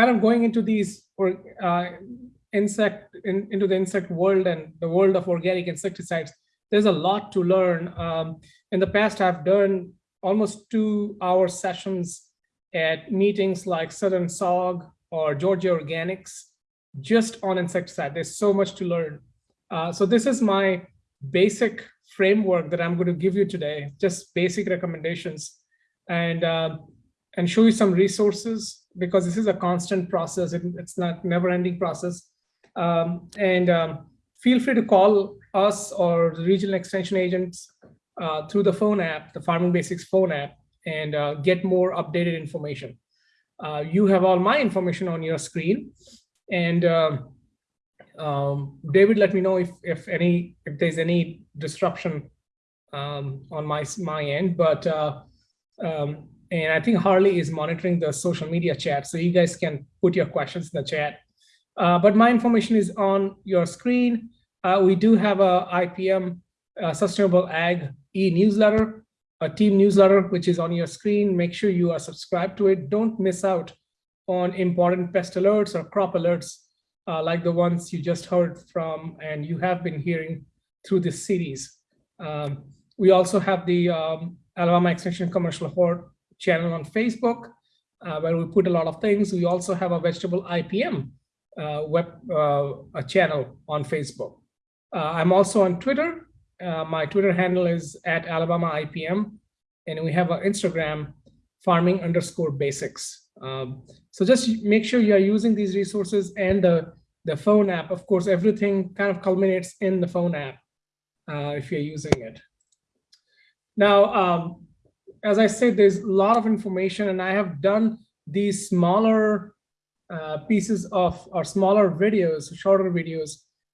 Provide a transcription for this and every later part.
kind of going into these or uh, insect in, into the insect world and the world of organic insecticides, there's a lot to learn. Um, in the past, I've done almost two hour sessions at meetings like Southern SAWG or Georgia Organics, just on insecticide. There's so much to learn. Uh, so this is my basic framework that I'm going to give you today, just basic recommendations and, uh, and show you some resources because this is a constant process. It, it's not never ending process. Um, and um, feel free to call us or the regional extension agents uh, through the phone app, the Farming Basics phone app, and uh, get more updated information. Uh, you have all my information on your screen. And um, um, David, let me know if, if any if there's any disruption um, on my my end. But uh, um, and I think Harley is monitoring the social media chat, so you guys can put your questions in the chat. Uh, but my information is on your screen. Uh, we do have a IPM uh, Sustainable Ag e-newsletter, a team newsletter, which is on your screen. Make sure you are subscribed to it. Don't miss out on important pest alerts or crop alerts uh, like the ones you just heard from and you have been hearing through this series. Um, we also have the um, Alabama Extension Commercial Hort channel on Facebook, uh, where we put a lot of things. We also have a vegetable IPM uh, web uh, channel on Facebook. Uh, I'm also on Twitter. Uh, my Twitter handle is at Alabama IPM, and we have an Instagram farming underscore basics. Um, so just make sure you are using these resources and the, the phone app. Of course, everything kind of culminates in the phone app uh, if you're using it. Now, um, as I said, there's a lot of information and I have done these smaller uh, pieces of or smaller videos, shorter videos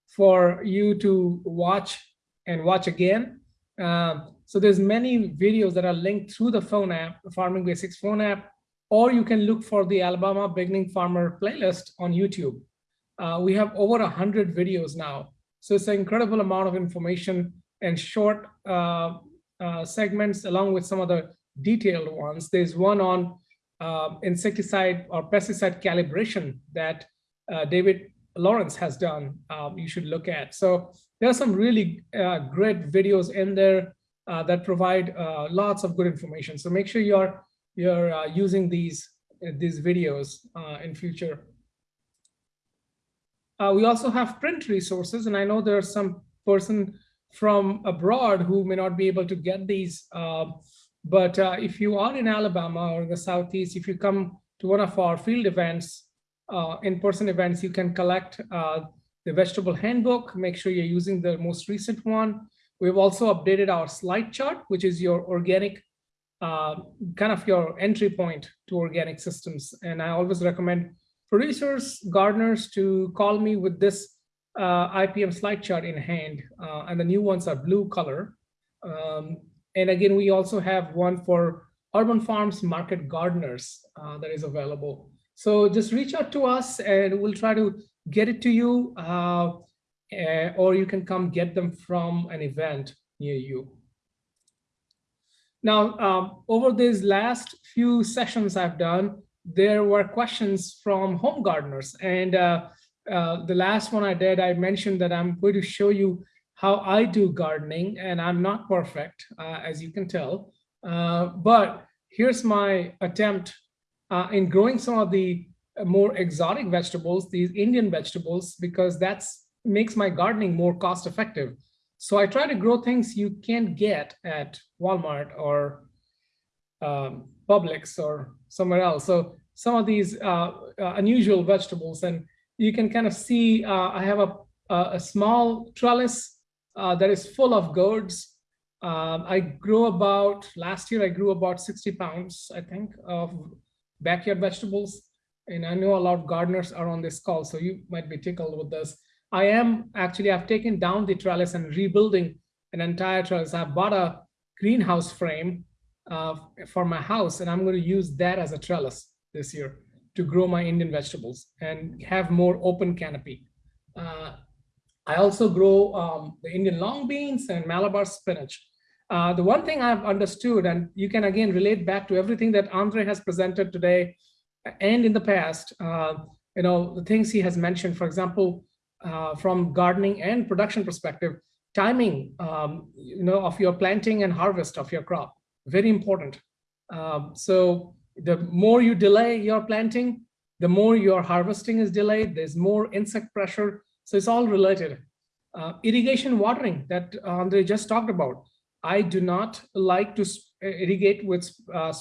for you to watch and watch again. Um, so there's many videos that are linked through the phone app, the Farming Basics phone app, or you can look for the Alabama Beginning Farmer playlist on YouTube. Uh, we have over 100 videos now. So it's an incredible amount of information and short uh, uh, segments along with some of the detailed ones. There's one on uh, insecticide or pesticide calibration that uh, David Lawrence has done, um, you should look at. So there are some really uh, great videos in there that provide lots of good information. So make sure you're you're uh, using these uh, these videos uh, in future. Uh, we also have print resources, and I know there's some person from abroad who may not be able to get these. Uh, but uh, if you are in Alabama or the Southeast, if you come to one of our field events, in-person events, you can collect the vegetable handbook. Make sure you're using the most recent one. We've also updated our slide chart, which is your organic uh, kind of your entry point to organic systems. And I always recommend producers, gardeners to call me with this uh, IPM slide chart in hand. Uh, and the new ones are blue color. Um, and again, we also have one for urban farms market gardeners uh, that is available. So just reach out to us and we'll try to get it to you uh, eh, or you can come get them from an event near you. Now, um, over these last few sessions I've done, there were questions from home gardeners. And uh, uh, the last one I did, I mentioned that I'm going to show you how I do gardening, and I'm not perfect, uh, as you can tell. Uh, but here's my attempt uh, in growing some of the more exotic vegetables, these Indian vegetables, because that's makes my gardening more cost effective. So I try to grow things you can't get at Walmart or um, Publix or somewhere else. So some of these uh, uh, unusual vegetables, and you can kind of see uh, I have a, a small trellis uh, that is full of gourds. Um, I grew about, last year I grew about 60 pounds, I think, of backyard vegetables. And I know a lot of gardeners are on this call, so you might be tickled with this. I am actually, I've taken down the trellis and rebuilding an entire trellis. I bought a greenhouse frame uh, for my house, and I'm going to use that as a trellis this year to grow my Indian vegetables and have more open canopy. Uh, I also grow um, the Indian long beans and Malabar spinach. Uh, the one thing I've understood, and you can again relate back to everything that Andre has presented today, and in the past, uh, you know, the things he has mentioned, for example, uh, from gardening and production perspective, timing, um, you know, of your planting and harvest of your crop, very important. Um, so the more you delay your planting, the more your harvesting is delayed, there's more insect pressure. So it's all related. Uh, irrigation watering that Andre just talked about. I do not like to irrigate with uh,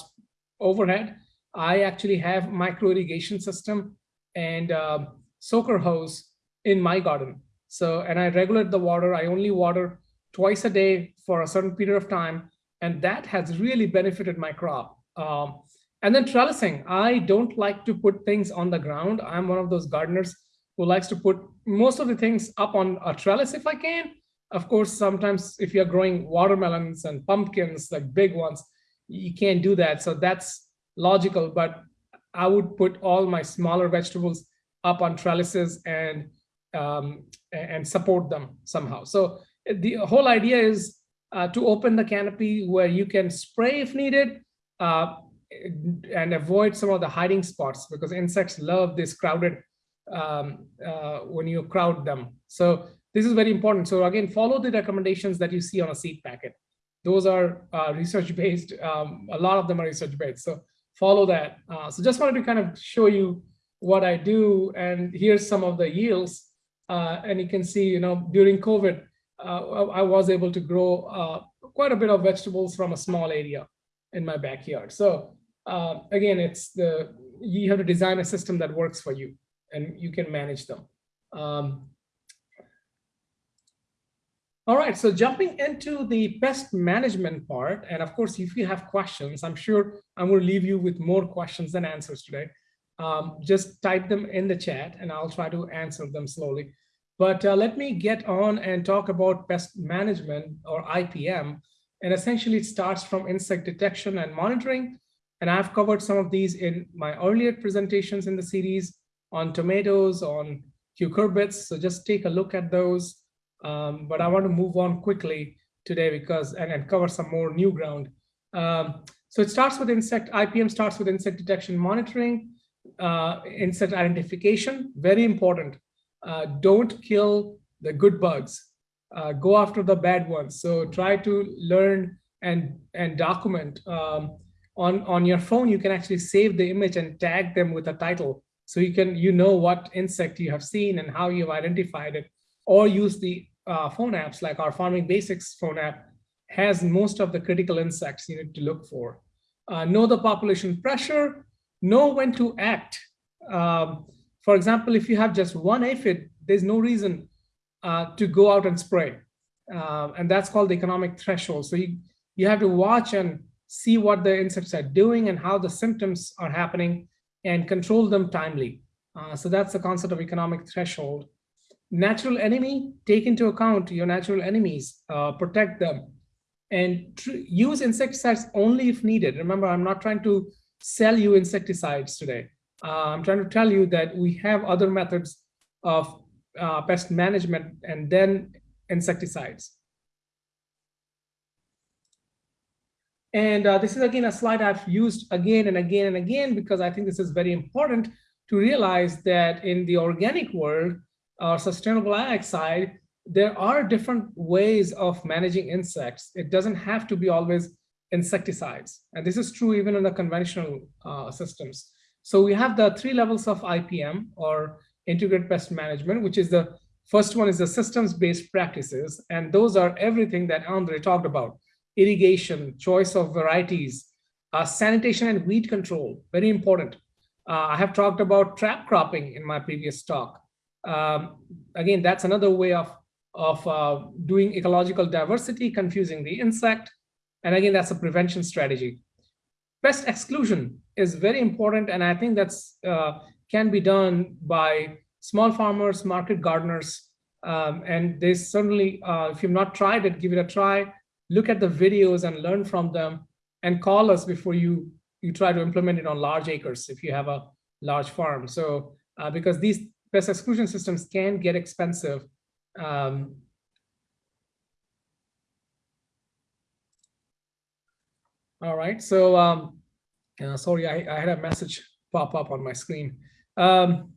overhead. I actually have micro irrigation system and uh, soaker hose in my garden. So, and I regulate the water. I only water twice a day for a certain period of time. And that has really benefited my crop. Um, and then trellising, I don't like to put things on the ground. I'm one of those gardeners who likes to put most of the things up on a trellis if I can. Of course, sometimes if you're growing watermelons and pumpkins, like big ones, you can't do that. So that's logical, but I would put all my smaller vegetables up on trellises and um, and support them somehow. So the whole idea is uh, to open the canopy where you can spray if needed uh, and avoid some of the hiding spots because insects love this crowded um, uh, when you crowd them. So this is very important. So again, follow the recommendations that you see on a seed packet. Those are uh, research-based. Um, a lot of them are research-based. So follow that. Uh, so just wanted to kind of show you what I do. And here's some of the yields. Uh, and you can see, you know, during COVID, uh, I was able to grow uh, quite a bit of vegetables from a small area in my backyard. So again, it's the you have to design a system that works for you and you can manage them. Um, all right, so jumping into the pest management part, and of course, if you have questions, I'm sure I'm going to leave you with more questions than answers today. Um, just type them in the chat and I'll try to answer them slowly. But uh, let me get on and talk about pest management or IPM. And essentially it starts from insect detection and monitoring. And I've covered some of these in my earlier presentations in the series on tomatoes, on cucurbits. So just take a look at those. Um, but I want to move on quickly today because and, and cover some more new ground. Um, so it starts with insect, IPM starts with insect detection monitoring, uh, insect identification, very important. Uh, don't kill the good bugs, uh, go after the bad ones. So try to learn and, and document. Um, on, on your phone, you can actually save the image and tag them with a title. So you can, you know what insect you have seen and how you've identified it or use the uh, phone apps like our Farming Basics phone app has most of the critical insects you need to look for. Uh, know the population pressure, know when to act. Um, for example, if you have just one aphid, there's no reason uh, to go out and spray. Uh, and that's called the economic threshold. So you, you have to watch and see what the insects are doing and how the symptoms are happening and control them timely. Uh, so that's the concept of economic threshold natural enemy, take into account your natural enemies, uh, protect them, and use insecticides only if needed. Remember, I'm not trying to sell you insecticides today. Uh, I'm trying to tell you that we have other methods of uh, pest management and then insecticides. And uh, this is again a slide I've used again and again and again because I think this is very important to realize that in the organic world, or sustainable ag side, there are different ways of managing insects. It doesn't have to be always insecticides. And this is true even in the conventional uh, systems. So we have the three levels of IPM or integrated pest management, which is the first one is the systems-based practices. And those are everything that Andre talked about. Irrigation, choice of varieties, uh, sanitation and weed control, very important. Uh, I have talked about trap cropping in my previous talk um, again, that's another way of, of uh, doing ecological diversity, confusing the insect. And again, that's a prevention strategy. Pest exclusion is very important. And I think that's uh, can be done by small farmers, market gardeners. Um, and they certainly, uh, if you've not tried it, give it a try. Look at the videos and learn from them and call us before you, you try to implement it on large acres if you have a large farm. So uh, because these pest exclusion systems can get expensive. Um, all right, so um, uh, sorry, I, I, had a message pop up on my screen. Um,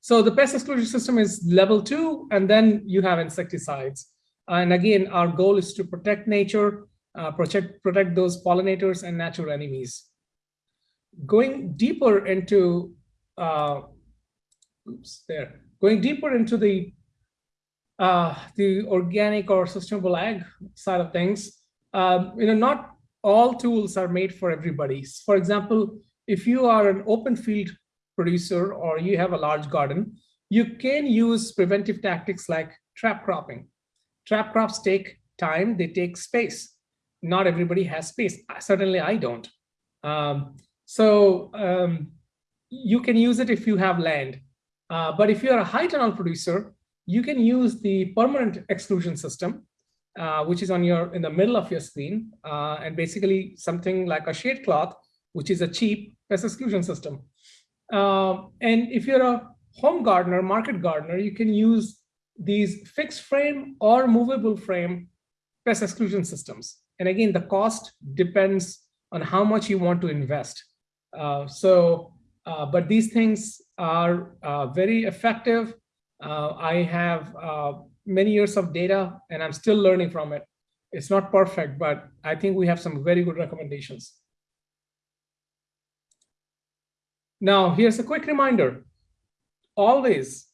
so the pest exclusion system is level two, and then you have insecticides. And again, our goal is to protect nature, uh, protect, protect those pollinators and natural enemies. Going deeper into, uh, oops, there, going deeper into the uh, the organic or sustainable ag side of things, um, you know, not all tools are made for everybody. For example, if you are an open field producer or you have a large garden, you can use preventive tactics like trap cropping. Trap crops take time, they take space. Not everybody has space. Certainly I don't. Um, so um, you can use it if you have land. Uh, but if you're a high tunnel producer, you can use the permanent exclusion system, uh, which is on your in the middle of your screen, uh, and basically something like a shade cloth, which is a cheap pest exclusion system. Uh, and if you're a home gardener, market gardener, you can use these fixed frame or movable frame pest exclusion systems. And again, the cost depends on how much you want to invest. Uh, so, uh, but these things are uh, very effective. Uh, I have uh, many years of data and I'm still learning from it. It's not perfect, but I think we have some very good recommendations. Now, here's a quick reminder. Always,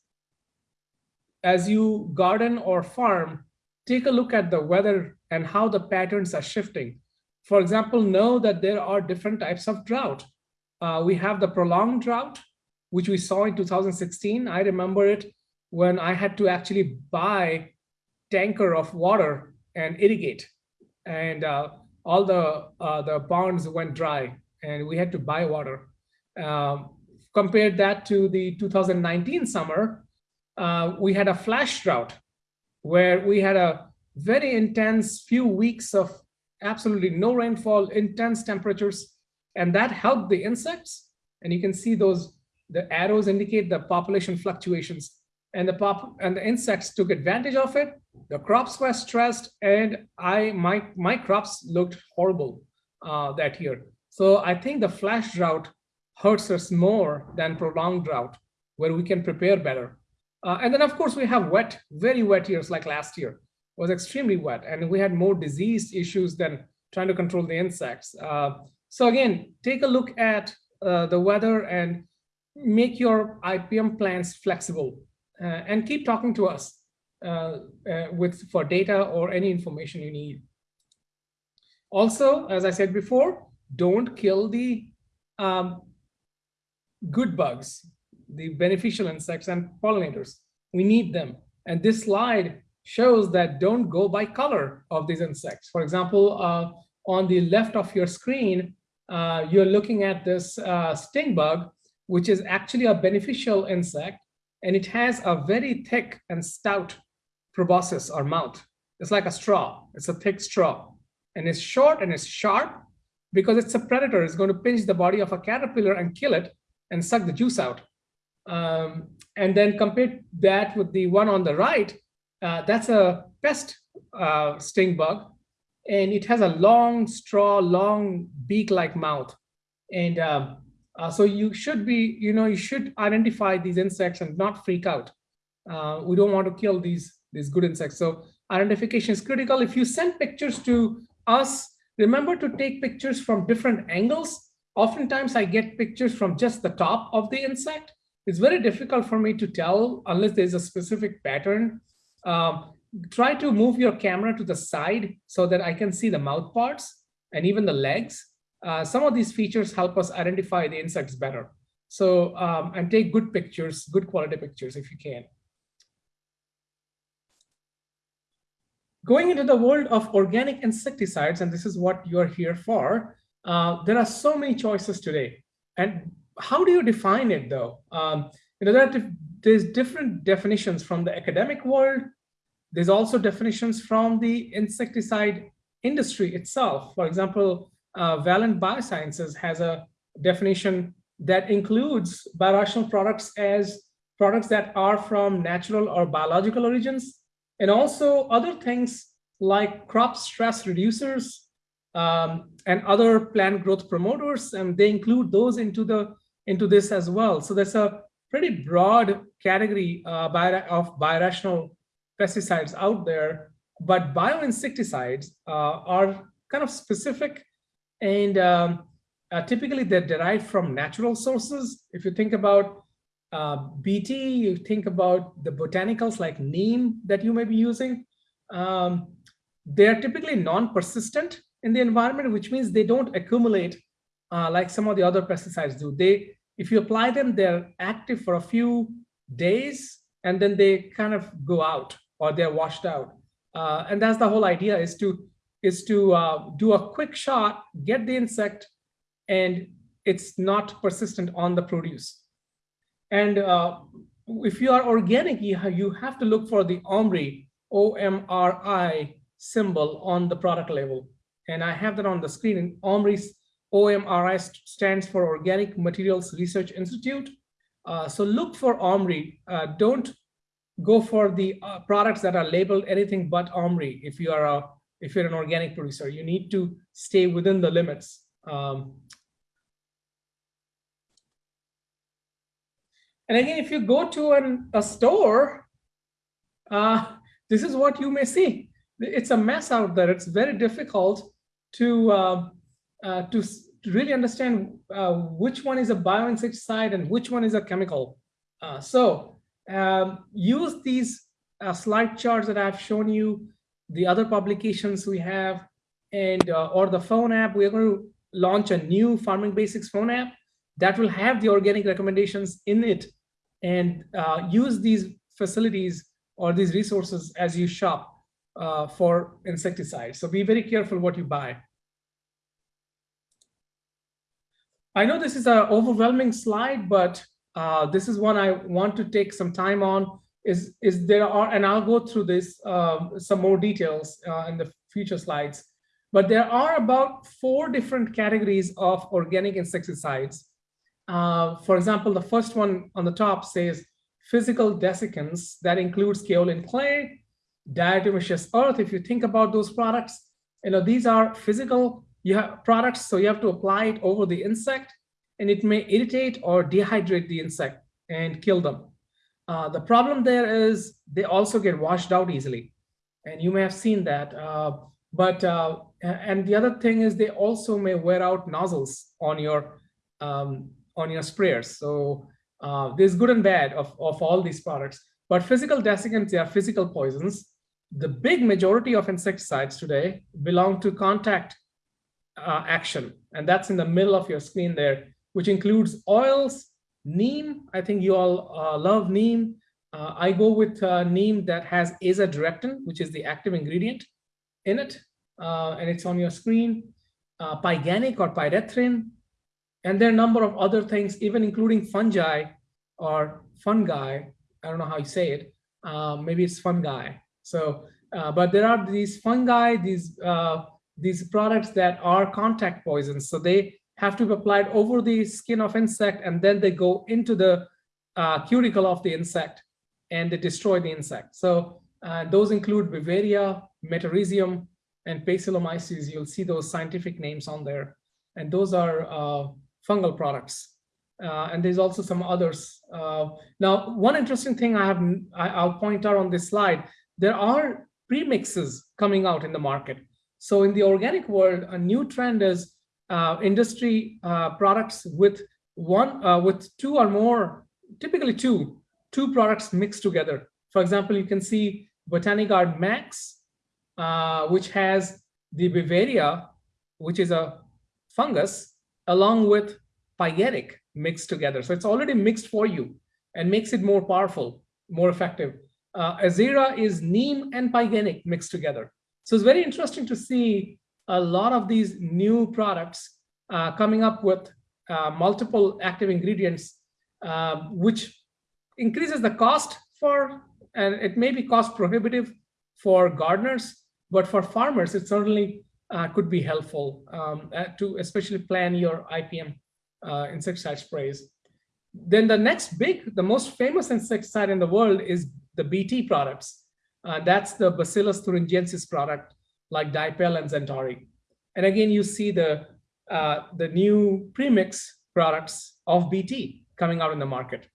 as you garden or farm, take a look at the weather and how the patterns are shifting. For example, know that there are different types of drought. Uh, we have the prolonged drought, which we saw in 2016. I remember it when I had to actually buy tanker of water and irrigate. And uh, all the, uh, the ponds went dry and we had to buy water. Um, compared that to the 2019 summer, uh, we had a flash drought where we had a very intense few weeks of absolutely no rainfall, intense temperatures, and that helped the insects. And you can see those, the arrows indicate the population fluctuations and the pop and the insects took advantage of it. The crops were stressed and I, my, my crops looked horrible uh, that year. So I think the flash drought hurts us more than prolonged drought, where we can prepare better. Uh, and then, of course, we have wet, very wet years like last year. Was extremely wet, and we had more disease issues than trying to control the insects. Uh, so again, take a look at uh, the weather and make your IPM plans flexible uh, and keep talking to us uh, uh, with for data or any information you need. Also, as I said before, don't kill the um, good bugs, the beneficial insects and pollinators. We need them. And this slide shows that don't go by color of these insects. For example, uh, on the left of your screen, uh, you're looking at this uh, stink bug, which is actually a beneficial insect, and it has a very thick and stout proboscis or mouth. It's like a straw. It's a thick straw. And it's short and it's sharp because it's a predator. It's going to pinch the body of a caterpillar and kill it and suck the juice out. Um, and then compare that with the one on the right, uh, that's a pest uh, stink bug. And it has a long straw, long beak-like mouth. And um, uh, so you should be, you know, you should identify these insects and not freak out. Uh, we don't want to kill these, these good insects. So identification is critical. If you send pictures to us, remember to take pictures from different angles Oftentimes I get pictures from just the top of the insect. It's very difficult for me to tell unless there's a specific pattern. Um, try to move your camera to the side so that I can see the mouth parts and even the legs. Uh, some of these features help us identify the insects better. So, um, and take good pictures, good quality pictures if you can. Going into the world of organic insecticides, and this is what you're here for, uh, there are so many choices today. And how do you define it though? Um, you know, there's different definitions from the academic world. There's also definitions from the insecticide industry itself. For example, uh, Valent Biosciences has a definition that includes biorational products as products that are from natural or biological origins, and also other things like crop stress reducers, um, and other plant growth promoters, and they include those into the into this as well. So there's a pretty broad category uh, of biorational pesticides out there, but bioinsecticides uh, are kind of specific and um, uh, typically they're derived from natural sources. If you think about uh, BT, you think about the botanicals like neem that you may be using. Um, they're typically non-persistent in the environment, which means they don't accumulate uh, like some of the other pesticides do. They, if you apply them, they're active for a few days and then they kind of go out or they're washed out. Uh, and that's the whole idea is to is to uh, do a quick shot, get the insect, and it's not persistent on the produce. And uh, if you are organic, you have, to look for the OMRI, O-M-R-I symbol on the product label. And I have that on the screen. And OMRI, OMRI stands for Organic Materials Research Institute. Uh, so look for OMRI. Uh, don't go for the uh, products that are labeled anything but OMRI if you are a if you're an organic producer. You need to stay within the limits. Um, And again, if you go to an, a store, uh, this is what you may see. It's a mess out there. It's very difficult to uh, uh, to really understand uh, which one is a bioinsecticide and which one is a chemical. Uh, so um, use these uh, slide charts that I've shown you, the other publications we have, and or the phone app. We're going to launch a new Farming Basics phone app that will have the organic recommendations in it and uh, use these facilities or these resources as you shop uh, for insecticides. So be very careful what you buy. I know this is an overwhelming slide, but uh, this is one I want to take some time on. Is is there are and I'll go through this um, some more details uh, in the future slides. But there are about four different categories of organic insecticides uh, for example, the first one on the top says physical desiccants that includes kaolin clay, diatomaceous earth. If you think about those products, you know, these are physical you have products, so you have to apply it over the insect and it may irritate or dehydrate the insect and kill them. Uh, the problem there is they also get washed out easily. And you may have seen that. Uh, but, uh, and the other thing is they also may wear out nozzles on your um, on your sprayers. So uh, there's good and bad of, of all these products. But physical desiccants they are physical poisons. The big majority of insecticides today belong to contact uh, action. And that's in the middle of your screen there, which includes oils, neem. I think you all uh, love neem. Uh, I go with uh, neem that has azadirachtin, which is the active ingredient in it. Uh, and it's on your screen. Uh, pyganic or pyrethrin, and there are a number of other things, even including fungi or fungi. I don't know how you say it. Uh, maybe it's fungi. So, but there are these fungi, these these products that are contact poisons. So they have to be applied over the skin of insect, and then they go into the uh, cuticle of the insect, and they destroy the insect. So uh, those include Beauveria, Metarhizium, and Paecilomyces. You'll see those scientific names on there, and those are uh, fungal products. Uh, and there's also some others. Uh, now, one interesting thing I have, I, will point out on this slide, there are premixes coming out in the market. So in the organic world, a new trend is industry uh, products with one, uh, with two or more, typically two, two products mixed together. For example, you can see Botanigard Maxx, uh, which has the Beauveria, which is a fungus, along with pyganic mixed together. So it's already mixed for you and makes it more powerful, more effective. Uh, Azera is neem and pyganic mixed together. So it's very interesting to see a lot of these new products uh, coming up with uh, multiple active ingredients, uh, which increases the cost for, and it may be cost prohibitive for gardeners, but for farmers, it certainly uh, could be helpful um, uh, to especially plan your IPM uh, insecticide sprays. Then the next big, the most famous insecticide in the world is the BT products. That's the Bacillus thuringiensis product like Dipel and XenTari. And again, you see the, uh, the new premix products of BT coming out in the market.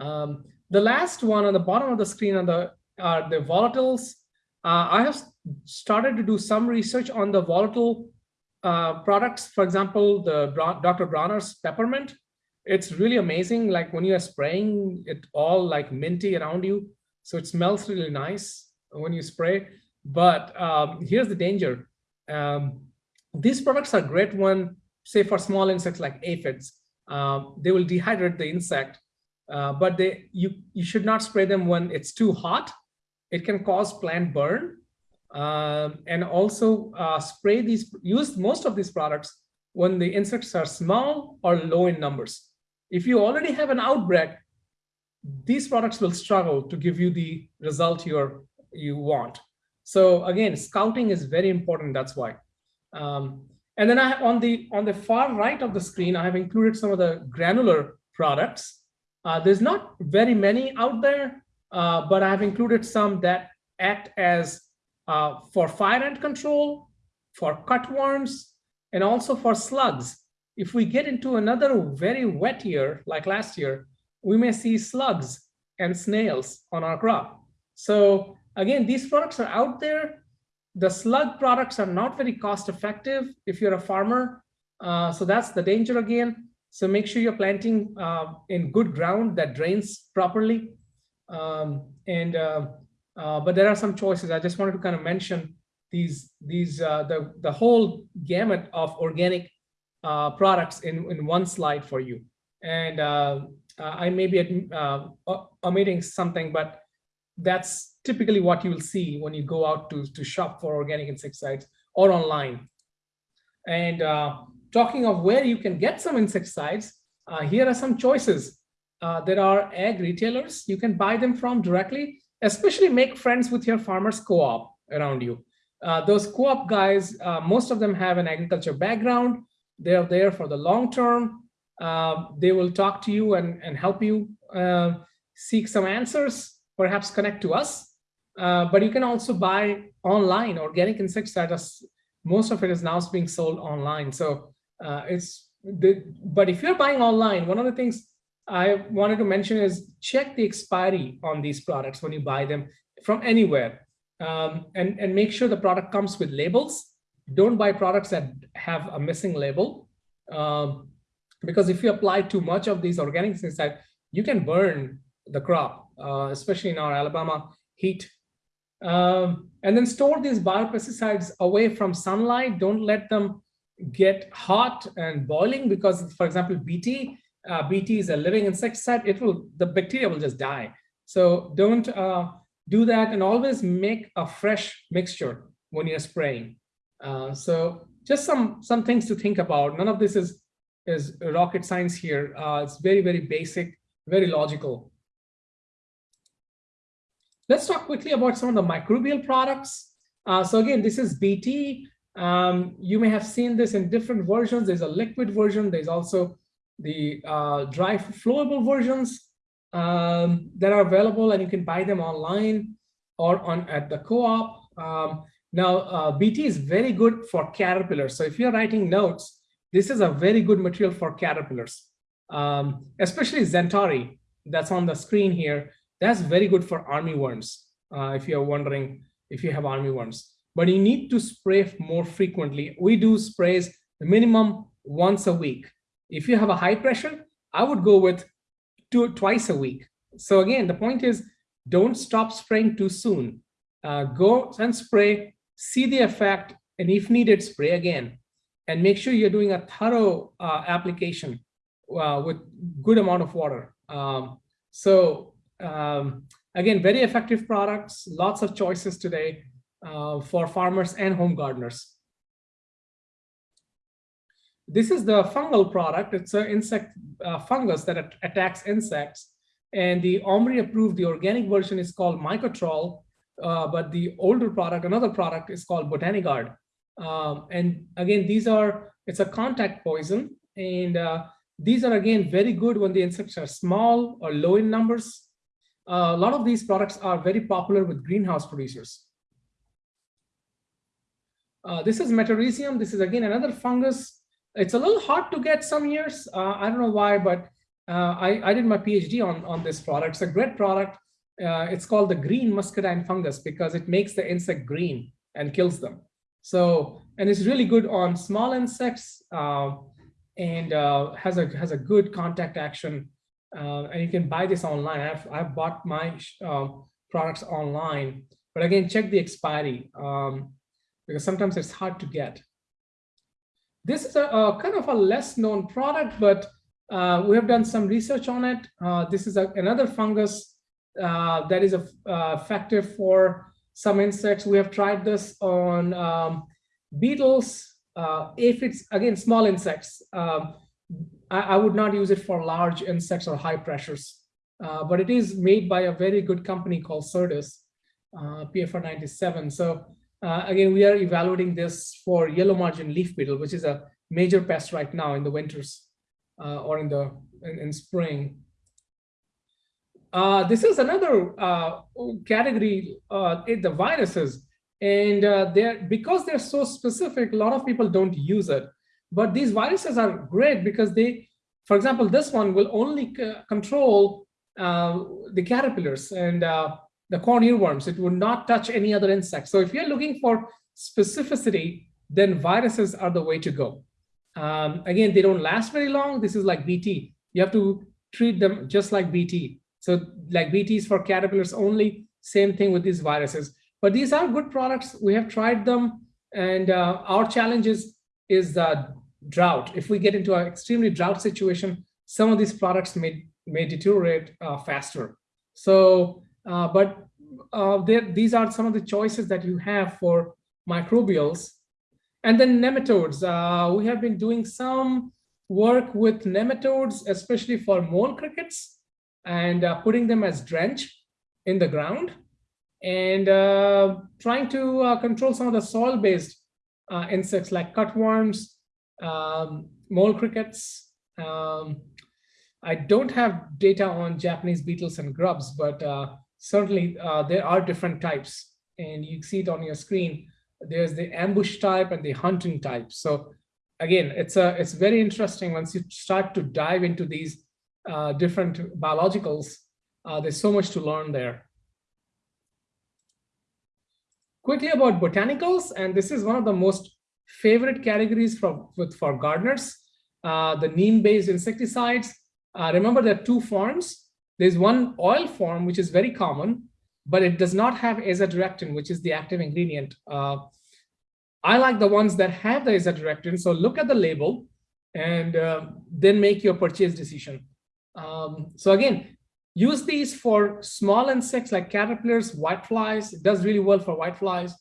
Um, the last one on the bottom of the screen on the are the volatiles. Uh, I have started to do some research on the volatile uh, products. For example, the Dr. Bronner's peppermint. It's really amazing. Like when you are spraying it all like minty around you. So it smells really nice when you spray. But um, here's the danger. Um, these products are great when, say for small insects like aphids, uh, they will dehydrate the insect, uh, but they you, you should not spray them when it's too hot. It can cause plant burn. Um, and also uh, spray these, use most of these products when the insects are small or low in numbers. If you already have an outbreak, these products will struggle to give you the result you're, you want. So again, scouting is very important, that's why. Um, and then I, on the on the far right of the screen, I have included some of the granular products. Uh, there's not very many out there, uh, but I have included some that act as uh, for fire ant control, for cutworms, and also for slugs. If we get into another very wet year, like last year, we may see slugs and snails on our crop. So again, these products are out there. The slug products are not very cost effective if you're a farmer. Uh, so that's the danger again. So make sure you're planting uh, in good ground that drains properly. Um, and uh, uh but there are some choices. I just wanted to kind of mention these these uh, the the whole gamut of organic uh, products in in one slide for you. And I may be omitting something, but that's typically what you will see when you go out to, to shop for organic insecticides or online. And uh, talking of where you can get some insecticides, uh, here are some choices. Uh, there are ag retailers you can buy them from directly, especially make friends with your farmers co-op around you. Uh, those co-op guys, uh, most of them have an agriculture background. They're there for the long term. Uh, they will talk to you and, and help you seek some answers perhaps connect to us. Uh, but you can also buy online organic insecticides. Most of it is now being sold online. So uh, it's the, but if you're buying online, one of the things I wanted to mention is check the expiry on these products when you buy them from anywhere um, and, and make sure the product comes with labels. Don't buy products that have a missing label. Um, because if you apply too much of these organic insecticides, you can burn the crop uh, especially in our Alabama heat. Um, and then store these biopesticides away from sunlight. Don't let them get hot and boiling because, for example, BT, uh, BT is a living insecticide. It will, the bacteria will just die. So don't uh, do that and always make a fresh mixture when you're spraying. Uh, so just some some things to think about. None of this is is rocket science here. Uh, it's very, very basic, very logical. Let's talk quickly about some of the microbial products. Uh, so again, this is BT. Um, you may have seen this in different versions. There's a liquid version. There's also the uh, dry flowable versions um, that are available and you can buy them online or on at the co-op. Um, now, uh, BT is very good for caterpillars. So if you're writing notes, this is a very good material for caterpillars, um, especially XenTari that's on the screen here. That's very good for armyworms, uh, if you're wondering if you have armyworms. But you need to spray more frequently. We do sprays minimum once a week. If you have a high pressure, I would go with two twice a week. So again, the point is don't stop spraying too soon. Uh, go and spray, see the effect, and if needed, spray again. And make sure you're doing a thorough uh, application uh, with good amount of water. Um, so um, again, very effective products, lots of choices today uh, for farmers and home gardeners. This is the fungal product. It's an insect uh, fungus that attacks insects. And the OMRI approved, the organic version is called Mycotrol, uh, but the older product, another product is called Botanigard. Um, and again, these are, it's a contact poison. And uh, these are again, very good when the insects are small or low in numbers a lot of these products are very popular with greenhouse producers. Uh, this is Metarhizium. This is again another fungus. It's a little hard to get some years. Uh, I don't know why, but uh, I, I did my PhD on, on this product. It's a great product. Uh, it's called the green muscadine fungus because it makes the insect green and kills them. So, and it's really good on small insects uh, and uh, has a has a good contact action. And you can buy this online. I've, I've bought my products online, but again, check the expiry. Um, because sometimes it's hard to get. This is a, a kind of a less known product, but uh, we have done some research on it. Uh, this is a, another fungus uh, that is a, uh, effective for some insects. We have tried this on um, beetles, uh, aphids, again, small insects. I, I, would not use it for large insects or high pressures, uh, but it is made by a very good company called Certis, PFR 97. So uh, again, we are evaluating this for yellow margin leaf beetle, which is a major pest right now in the winters uh, or in the in, in spring. Uh, this is another uh, category, uh, the viruses, and uh, they're because they're so specific. A lot of people don't use it, but these viruses are great because they, for example, this one will only control the caterpillars and the corn earworms. It would not touch any other insect. So if you're looking for specificity, then viruses are the way to go. Um, again, they don't last very long. This is like BT. You have to treat them just like BT. So like BT is for caterpillars only, same thing with these viruses. But these are good products. We have tried them. And uh, our challenge is, is uh, drought. If we get into an extremely drought situation, some of these products may, may deteriorate uh, faster. So uh, but uh, there, these are some of the choices that you have for microbials. And then nematodes. Uh, we have been doing some work with nematodes, especially for mole crickets, and uh, putting them as drench in the ground, and trying to control some of the soil-based insects like cutworms, um, mole crickets. Um, I don't have data on Japanese beetles and grubs, but certainly uh, there are different types and you see it on your screen. There's the ambush type and the hunting type. So again, it's a it's very interesting once you start to dive into these uh, different biologicals. Uh, there's so much to learn there. Quickly about botanicals, and this is one of the most favorite categories for, with, for gardeners, uh, the neem-based insecticides. Uh, remember there are two forms. There's one oil form, which is very common, but it does not have azadirachtin, which is the active ingredient. Uh, I like the ones that have the azadirachtin. So look at the label and uh, then make your purchase decision. Um, so again, use these for small insects like caterpillars, whiteflies. It does really well for whiteflies.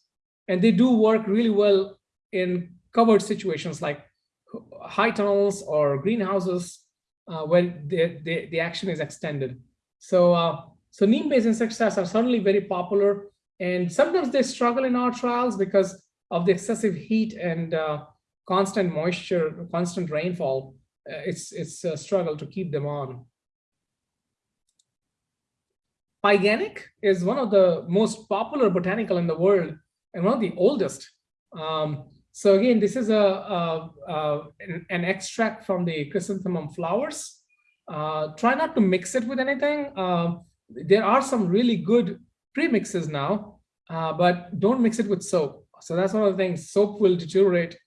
And they do work really well in covered situations like high tunnels or greenhouses uh, where the, the, the action is extended. So, uh, so neem-based insecticides are certainly very popular, and sometimes they struggle in our trials because of the excessive heat and uh, constant moisture, constant rainfall. Uh, it's it's a struggle to keep them on. Pyganic is one of the most popular botanical in the world and one of the oldest. Um, so again, this is a, a, a an, an, extract from the chrysanthemum flowers. Uh, try not to mix it with anything. Uh, there are some really good premixes now, uh, but don't mix it with soap. So that's one of the things. Soap will deteriorate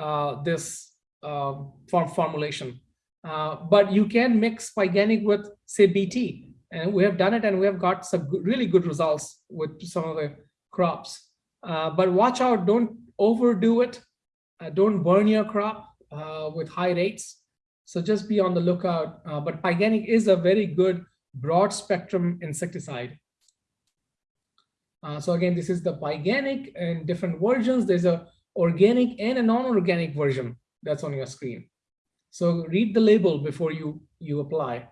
uh, this um, form formulation. Uh, but you can mix Pyganic with, say, BT. And we have done it and we have got some really good results with some of the crops. Uh, but watch out, don't overdo it. don't burn your crop with high rates. So just be on the lookout. Uh, but Pyganic is a very good broad spectrum insecticide. Uh, so again, this is the Pyganic and different versions. There's a organic and a non-organic version that's on your screen. So read the label before you, you apply.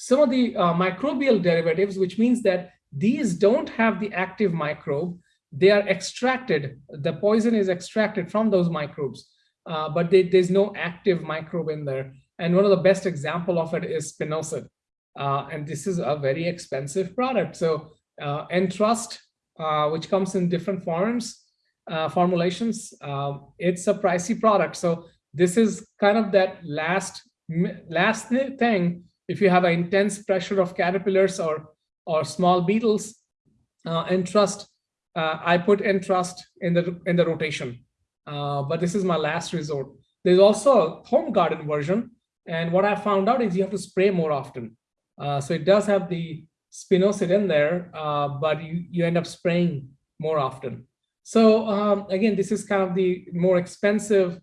Some of the uh, microbial derivatives, which means that these don't have the active microbe, they are extracted, the poison is extracted from those microbes uh, but they, there's no active microbe in there. And one of the best example of it is spinosad. Uh, and this is a very expensive product. So uh, Entrust, uh, which comes in different forms, uh, formulations. Um, it's a pricey product. So this is kind of that last last thing. If you have an intense pressure of caterpillars or or small beetles, uh, Entrust, uh, I put Entrust in the in the rotation. Uh, but this is my last resort. There's also a home garden version. And what I found out is you have to spray more often. Uh, so it does have the spinosad in there, uh, but you, you end up spraying more often. So um, again, this is kind of the more expensive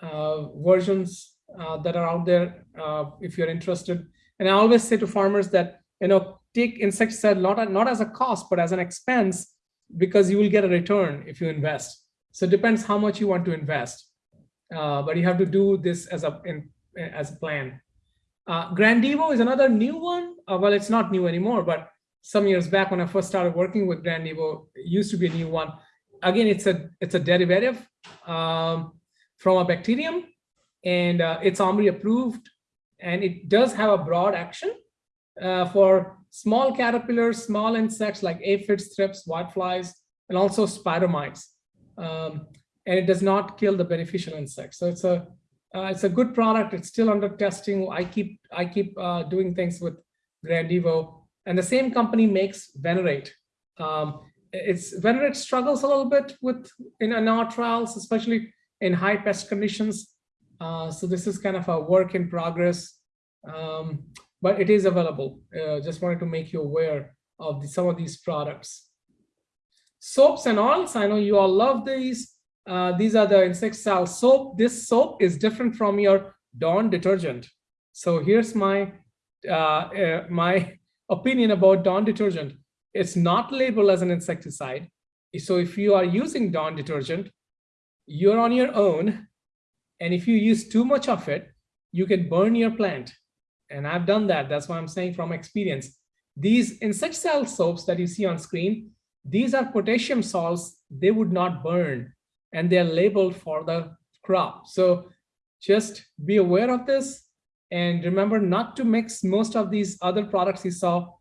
uh, versions uh, that are out there uh, if you're interested. And I always say to farmers that, you know, take insecticide not, not as a cost, but as an expense because you will get a return if you invest. So it depends how much you want to invest. Uh, but you have to do this as a, in, as a plan. Uh, Grandivo is another new one. Uh, well, it's not new anymore, but some years back when I first started working with Grandivo, it used to be a new one. Again, it's a it's a derivative um, from a bacterium, and uh, it's OMRI approved, and it does have a broad action uh, for small caterpillars, small insects like aphids, thrips, whiteflies, and also spider mites. Um, and it does not kill the beneficial insects. So it's a uh, it's a good product. It's still under testing. I keep I keep uh, doing things with Grandivo, and the same company makes Venerate. Um, it's Venerate struggles a little bit with in, in our trials, especially in high pest conditions. Uh, so this is kind of a work in progress, um, but it is available. Uh, just wanted to make you aware of the, some of these products. Soaps and oils. I know you all love these. Uh, these are the insecticidal soap. This soap is different from your Dawn detergent. So here's my uh, uh, my opinion about Dawn detergent. It's not labeled as an insecticide. So if you are using Dawn detergent, you're on your own. And if you use too much of it, you can burn your plant. And I've done that. That's why I'm saying from experience. These insecticidal soaps that you see on screen, these are potassium salts. They would not burn and they're labeled for the crop. So just be aware of this and remember not to mix most of these other products you saw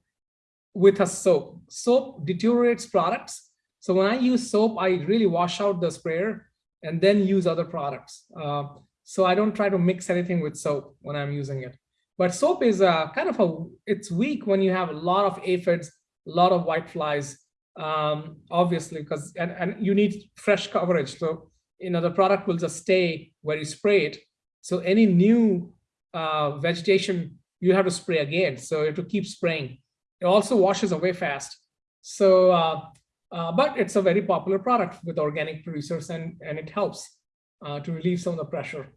with a soap. Soap deteriorates products. So when I use soap, I really wash out the sprayer and then use other products. Uh, so I don't try to mix anything with soap when I'm using it. But soap is a kind of a, it's weak when you have a lot of aphids, a lot of whiteflies, um, obviously, because and, and you need fresh coverage. So, you know, the product will just stay where you spray it. So any new uh, vegetation, you have to spray again. So you have to keep spraying. It also washes away fast. So, uh, uh, but it's a very popular product with organic producers and, and it helps uh, to relieve some of the pressure.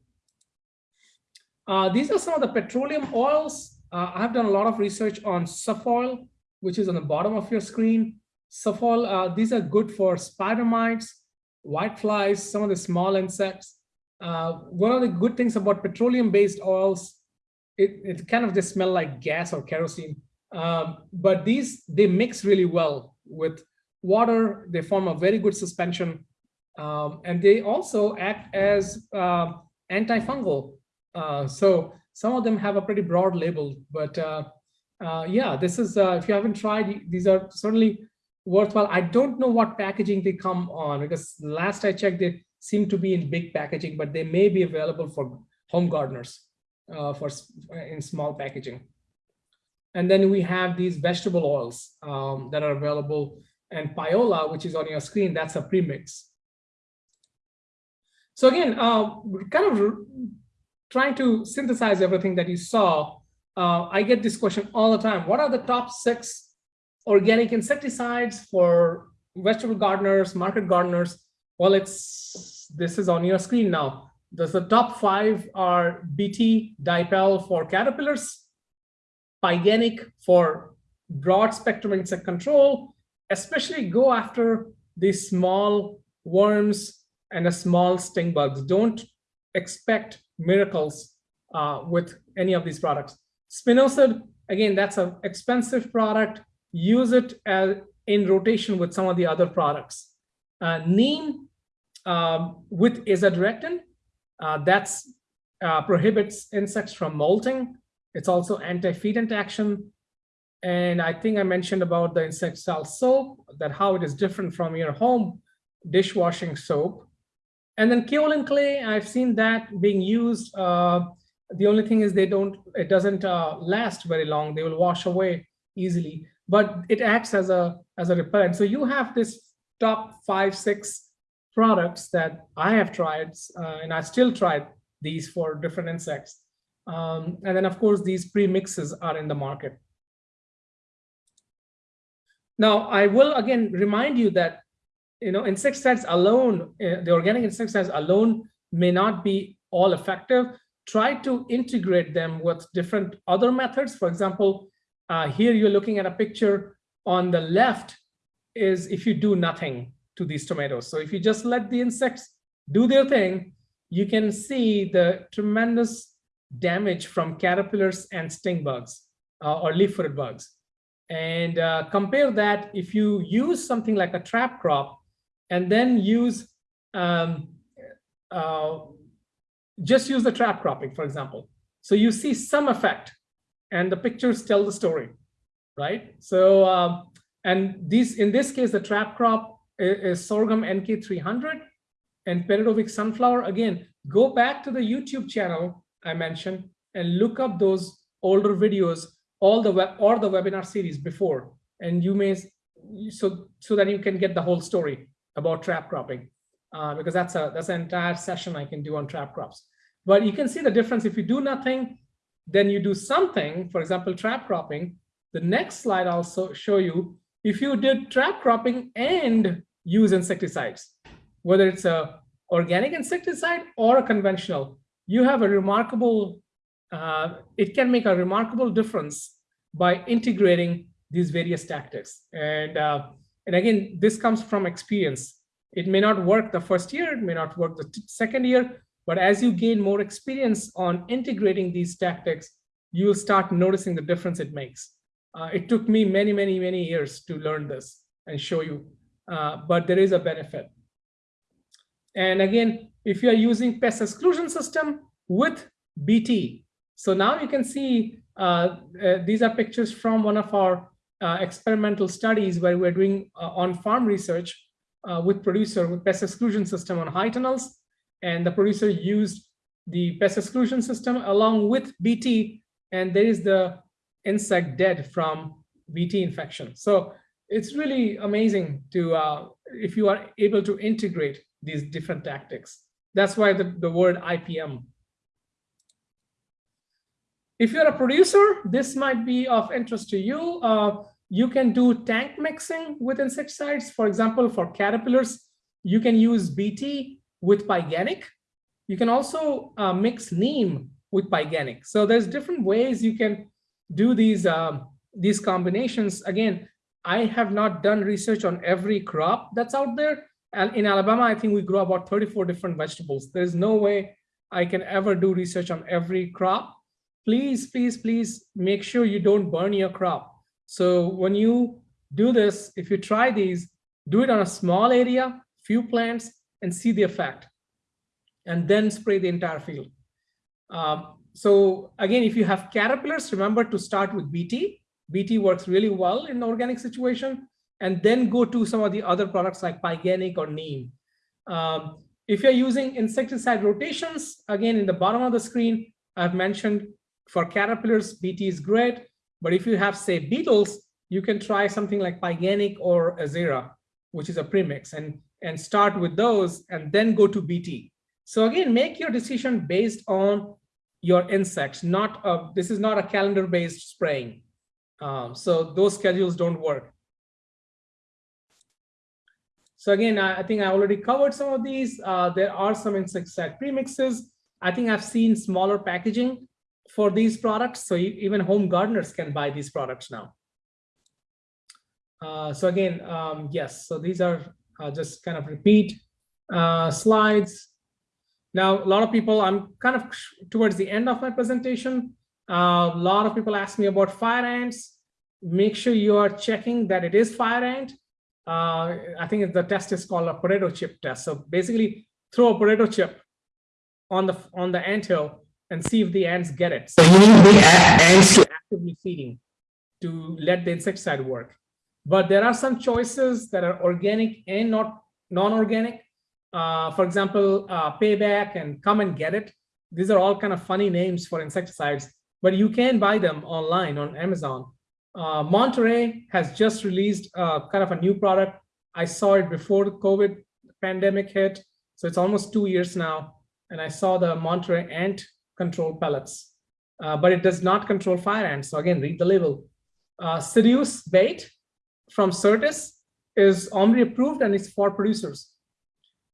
Uh, these are some of the petroleum oils. Uh, I have done a lot of research on Suffoil, which is on the bottom of your screen. Suffoil, uh, these are good for spider mites, whiteflies, some of the small insects. One of the good things about petroleum-based oils, it, it kind of just smell like gas or kerosene. Um, but these, they mix really well with water. They form a very good suspension. Um, and they also act as uh, antifungal. Uh, so some of them have a pretty broad label, but uh, uh, yeah, this is, uh, if you haven't tried, these are certainly worthwhile. I don't know what packaging they come on because last I checked, they seem to be in big packaging, but they may be available for home gardeners uh, for in small packaging. And then we have these vegetable oils um, that are available and Pyola, which is on your screen, that's a premix. So again, uh, kind of trying to synthesize everything that you saw, uh, I get this question all the time. What are the top six organic insecticides for vegetable gardeners, market gardeners. Well, it's this is on your screen now. There's the top five are BT dipel for caterpillars, Pyganic for broad spectrum insect control, especially go after these small worms and the small stink bugs. Don't expect miracles uh, with any of these products. Spinosad, again, that's an expensive product use it as in rotation with some of the other products. Uh, neem um, with azadirachtin, uh, that's uh, prohibits insects from molting. It's also anti-feedant action. And I think I mentioned about the insecticidal soap, that how it is different from your home dishwashing soap. And then kaolin clay, I've seen that being used. Uh, the only thing is they don't, it doesn't uh, last very long. They will wash away easily, but it acts as a, as a repellent. So you have this top five, six products that I have tried, uh, and I still tried these for different insects. Um, and then of course, these pre-mixes are in the market. Now, I will again remind you that you know insecticides alone, uh, the organic insecticides alone may not be all effective. Try to integrate them with different other methods. For example, uh, here you're looking at a picture on the left is if you do nothing to these tomatoes. So if you just let the insects do their thing, you can see the tremendous damage from caterpillars and stink bugs uh, or leaf-footed bugs. And uh, compare that if you use something like a trap crop and then use, um, uh, just use the trap cropping, for example. So you see some effect and the pictures tell the story, right? So, um, and these, in this case, the trap crop is, is sorghum NK300 and Peredovik sunflower. Again, go back to the YouTube channel I mentioned and look up those older videos all the web or the webinar series before, and you may so so that you can get the whole story about trap cropping, uh, because that's a that's an entire session I can do on trap crops. But you can see the difference if you do nothing, then you do something. For example, trap cropping. The next slide I'll show you if you did trap cropping and use insecticides, whether it's a organic insecticide or a conventional, you have a remarkable uh, it can make a remarkable difference by integrating these various tactics. And, uh, and again, this comes from experience. It may not work the first year, it may not work the second year, but as you gain more experience on integrating these tactics, you will start noticing the difference it makes. Uh, it took me many, many, many years to learn this and show you, uh, but there is a benefit. And again, if you are using pest exclusion system with BT, so now you can see uh, uh, these are pictures from one of our uh, experimental studies where we're doing uh, on-farm research with producer with pest exclusion system on high tunnels. And the producer used the pest exclusion system along with BT, and there is the insect dead from BT infection. So it's really amazing to, uh, if you are able to integrate these different tactics. That's why the, the word IPM if you're a producer, this might be of interest to you. Uh, you can do tank mixing with insecticides. For example, for caterpillars, you can use BT with pyganic. You can also uh, mix neem with pyganic. So there's different ways you can do these, um, these combinations. Again, I have not done research on every crop that's out there. And in Alabama, I think we grow about 34 different vegetables. There's no way I can ever do research on every crop please, please, please make sure you don't burn your crop. So when you do this, if you try these, do it on a small area, few plants, and see the effect. And then spray the entire field. Um, so again, if you have caterpillars, remember to start with BT. BT works really well in the organic situation, and then go to some of the other products like Pyganic or Neem. Um, if you're using insecticide rotations, again, in the bottom of the screen, I've mentioned for caterpillars, BT is great. But if you have, say, beetles, you can try something like Pyganic or Azera, which is a premix, and, and start with those and then go to BT. So again, make your decision based on your insects, not a, this is not a calendar-based spraying. Um, so those schedules don't work. So again, I, I, think I already covered some of these. Uh, there are some insecticide premixes. I think I've seen smaller packaging for these products. So even home gardeners can buy these products now. Uh, so again, um, yes, so these are uh, just kind of repeat uh, slides. Now, a lot of people, I'm kind of towards the end of my presentation. A lot of people ask me about fire ants. Make sure you are checking that it is fire ant. Uh, I think the test is called a potato chip test. So basically throw a potato chip on the on the ant hill and see if the ants get it. So you need the ants to actively feeding to let the insecticide work. But there are some choices that are organic and not non-organic. Uh, for example, uh, Payback and Come and Get It. These are all kind of funny names for insecticides, but you can buy them online on Amazon. Uh, Monterey has just released uh, kind of a new product. I saw it before the COVID pandemic hit, so it's almost two years now. And I saw the Monterey ant control pellets, uh, but it does not control fire ants. So again, read the label. Uh, Seduce bait from Certis is OMRI approved and it's for producers.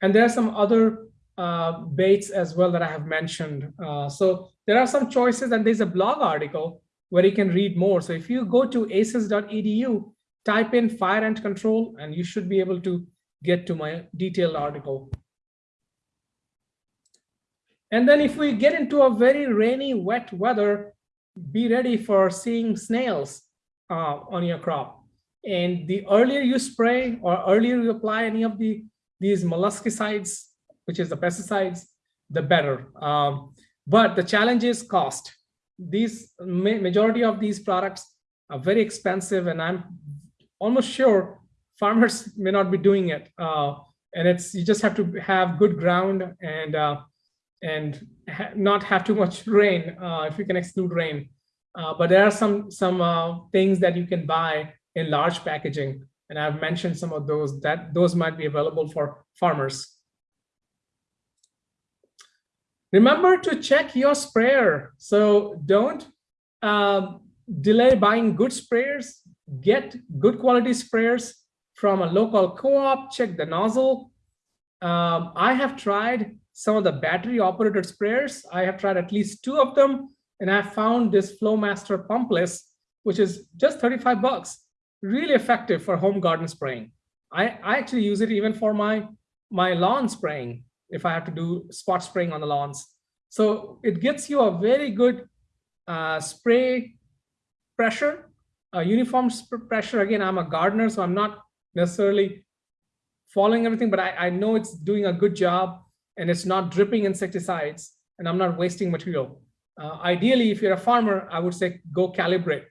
And there are some other uh, baits as well that I have mentioned. Uh, so there are some choices and there's a blog article where you can read more. So if you go to aces.edu, type in fire ant control and you should be able to get to my detailed article. And then if we get into a very rainy, wet weather, be ready for seeing snails uh, on your crop. And the earlier you spray or earlier you apply any of the these molluscicides, which is the pesticides, the better. Um, but the challenge is cost. These majority of these products are very expensive, and I'm almost sure farmers may not be doing it. Uh, and it's you just have to have good ground and uh, and ha not have too much rain uh, if you can exclude rain. Uh, but there are some some uh, things that you can buy in large packaging. And I've mentioned some of those that those might be available for farmers. Remember to check your sprayer. So don't uh, delay buying good sprayers. Get good quality sprayers from a local co-op. Check the nozzle. Um, I have tried some of the battery operated sprayers. I have tried at least two of them. And I found this Flowmaster pumpless, which is just 35 bucks really effective for home garden spraying. I, I actually use it even for my, my lawn spraying, if I have to do spot spraying on the lawns. So it gets you a very good uh, spray pressure, a uniform pressure. Again, I'm a gardener, so I'm not necessarily following everything, but I, I know it's doing a good job and it's not dripping insecticides and I'm not wasting material. Uh, ideally, if you're a farmer, I would say go calibrate.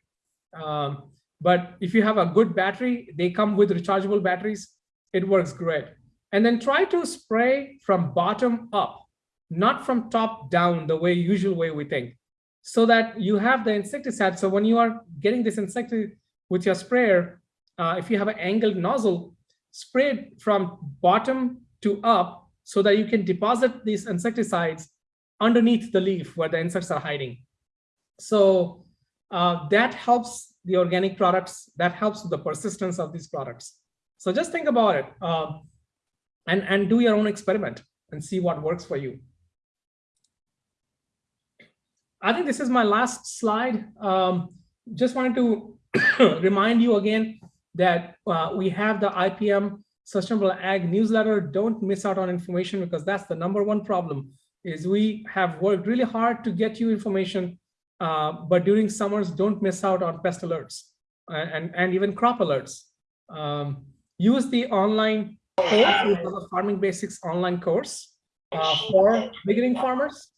Um, but if you have a good battery, they come with rechargeable batteries, it works great. And then try to spray from bottom up, not from top down, the way usual way we think, so that you have the insecticide. So when you are getting this insecticide with your sprayer, uh, if you have an angled nozzle, spray it from bottom to up so that you can deposit these insecticides underneath the leaf where the insects are hiding. So uh, that helps the organic products, that helps the persistence of these products. So just think about it um, and, and do your own experiment and see what works for you. I think this is my last slide. Um, just wanted to remind you again that uh, we have the IPM Sustainable Ag newsletter. Don't miss out on information because that's the number one problem is we have worked really hard to get you information uh, but during summers, don't miss out on pest alerts and, and even crop alerts. Um, use the online course, Farming Basics online course uh, for beginning farmers.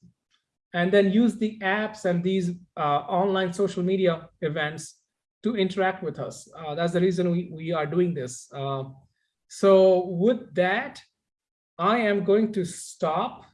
And then use the apps and these uh, online social media events to interact with us. Uh, that's the reason we, we are doing this. So with that, I am going to stop